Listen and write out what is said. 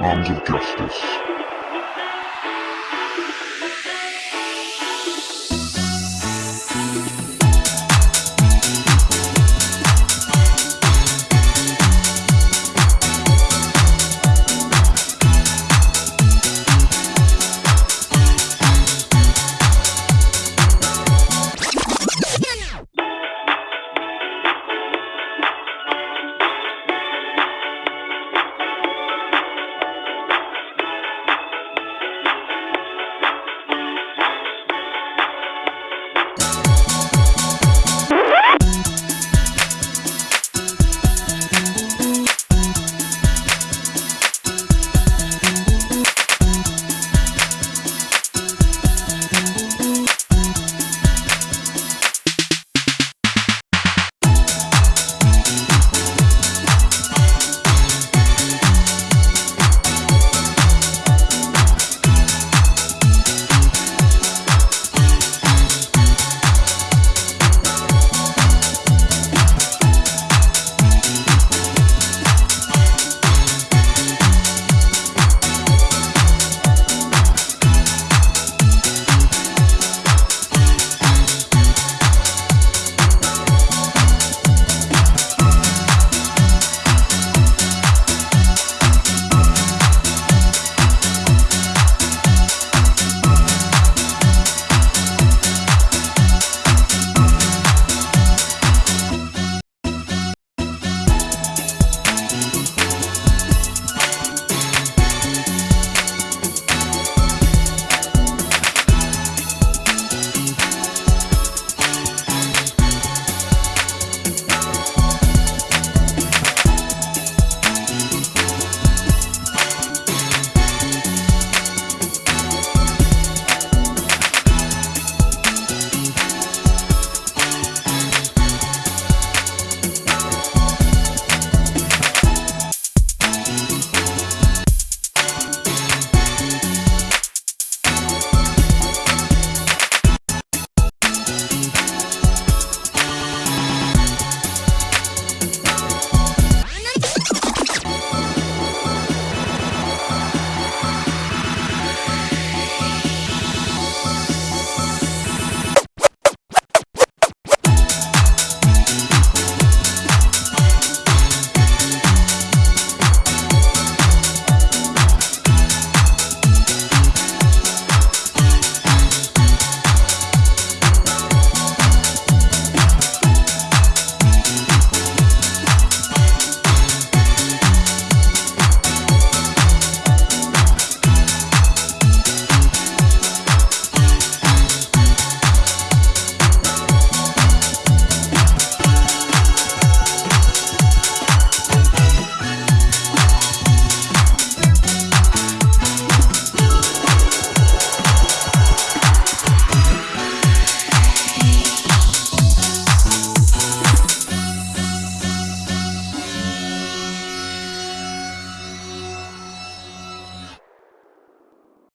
Arms of Justice.